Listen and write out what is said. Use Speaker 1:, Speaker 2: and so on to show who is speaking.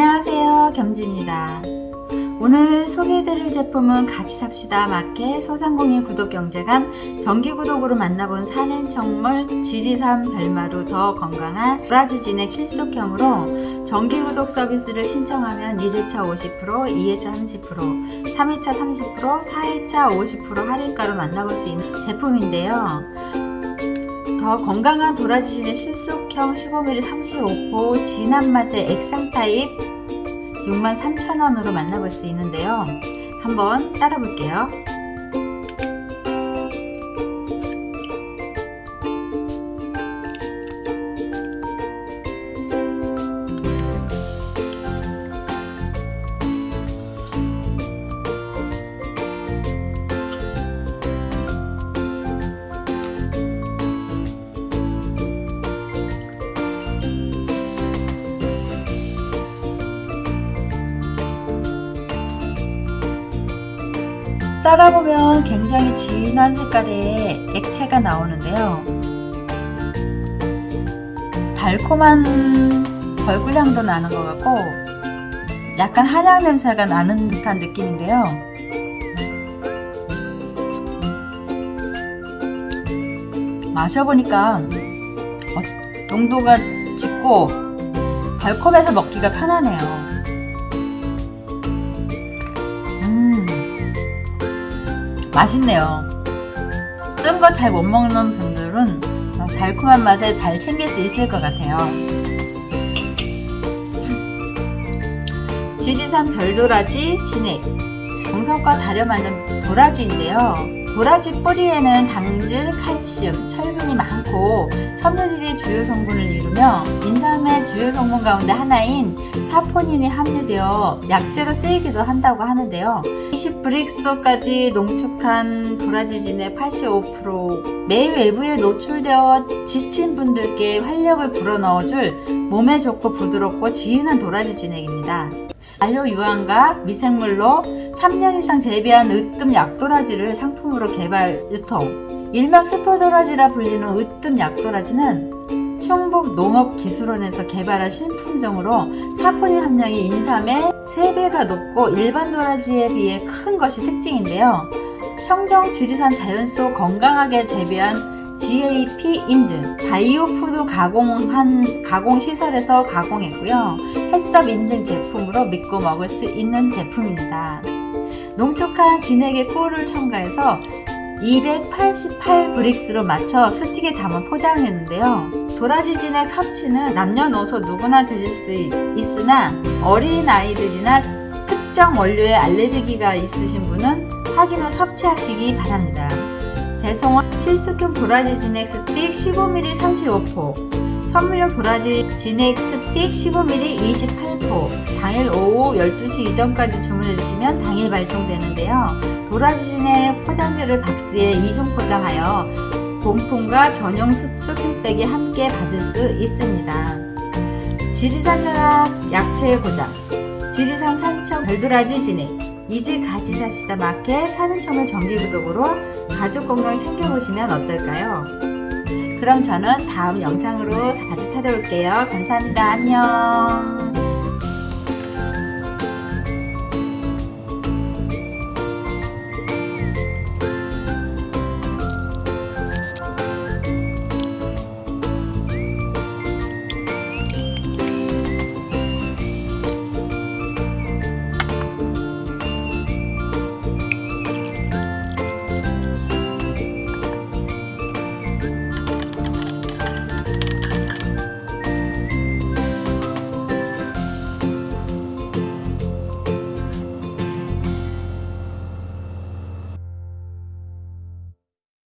Speaker 1: 안녕하세요. 겸지입니다. 오늘 소개해드릴 제품은 같이 삽시다 마켓 소상공인 구독경제관 정기구독으로 만나본 산행청물 지리산 별마루 더 건강한 도라지 진액 실속형으로 정기구독 서비스를 신청하면 1회차 50% 2회차 30% 3회차 30% 4회차 50% 할인가로 만나볼 수 있는 제품인데요. 더 건강한 도라지진액 실속형 15ml 35포 진한 맛의 액상 타입 63,000원으로 만나볼 수 있는데요. 한번 따라 볼게요. 따라보면 굉장히 진한 색깔의 액체가 나오는데요. 달콤한 벌꿀향도 나는 것 같고 약간 한약 냄새가 나는 듯한 느낌인데요. 마셔보니까 어, 농도가 짙고 달콤해서 먹기가 편하네요 맛있네요. 쓴 거 잘 못 먹는 분들은 달콤한 맛에 잘 챙길 수 있을 것 같아요. 지리산 별도라지 진액. 정성과 다려 만든 도라지인데요 도라지 뿌리에는 당질, 칼슘, 철분이 많고 섬유질이 주요 성분을 이루며 인삼의 주요 성분 가운데 하나인 사포닌이 함유되어 약재로 쓰이기도 한다고 하는데요. 20브릭스까지 농축한 도라지진의 85% 매일 외부에 노출되어 지친 분들께 활력을 불어넣어줄 몸에 좋고 부드럽고 지인한 도라지 진액입니다. 안료 유황과 미생물로 3년 이상 재배한 으뜸 약도라지를 상품으로 개발 유통 일명 스포도라지라 불리는 으뜸 약도라지는 충북 농업기술원에서 개발한 신품종으로 사포닌 함량이 인삼의 3배가 높고 일반 도라지에 비해 큰 것이 특징인데요. 청정 지리산 자연 속 건강하게 재배한 GAP 인증 바이오푸드 가공한 가공시설에서 가공했고요. HACCP 인증 제품으로 믿고 먹을 수 있는 제품입니다. 농축한 진액에 꿀을 첨가해서 288 Brix로 맞춰 스틱에 담아 포장했는데요. 도라지 진액 섭취는 남녀노소 누구나 드실 수 있으나 어린아이들이나 특정 원료에 알레르기가 있으신 분은 확인 후 섭취하시기 바랍니다. 배송은 실수품 도라지 진액 스틱 15ml 35포 선물용 도라지 진액 스틱 15ml 28포. 당일 오후 12시 이전까지 주문해 주시면 당일 발송되는데요. 도라지 진액 포장재를 박스에 이중 포장하여 본품과 전용 수축 핀백에 함께 받을 수 있습니다. 지리산 약초의 고장 지리산 산청 별도라지 진액 이제 가지사시다 마켓 사는 청을 정기구독으로 가족 건강 챙겨보시면 어떨까요? 그럼 저는 다음 영상으로 자주 찾아올게요. 감사합니다. 안녕